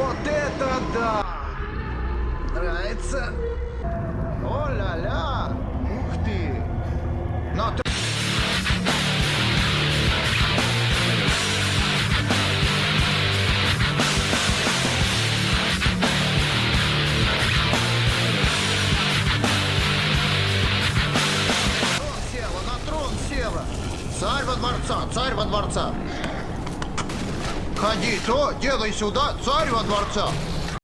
Вот это да! Нравится? О-ля-ля! Ух ты! Но ты... Царь во дворца, царь во дворца! Ходи, то, делай сюда, царь во дворца!